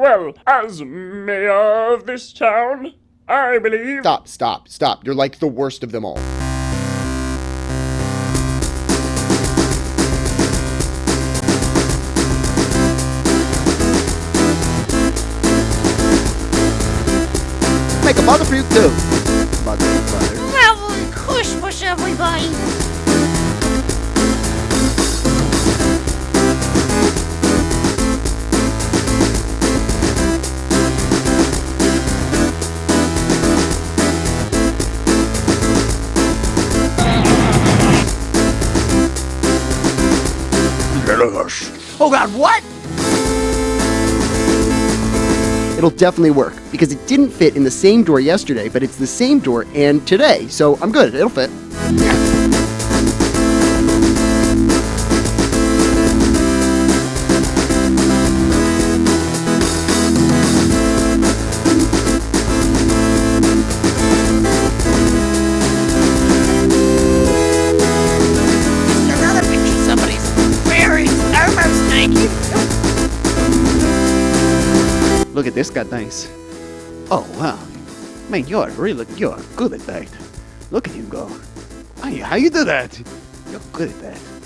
Well, as mayor of this town, I believe. Stop, stop, stop. You're like the worst of them all. Make a mother puke too. Mother, mother. Well, push, push, everybody. Oh god, what? It'll definitely work because it didn't fit in the same door yesterday, but it's the same door and today, so I'm good. It'll fit. Almost naked. Look at this guy, nice. Oh wow, man, you're really you're good at that. Look at him go. How you do that? You're good at that.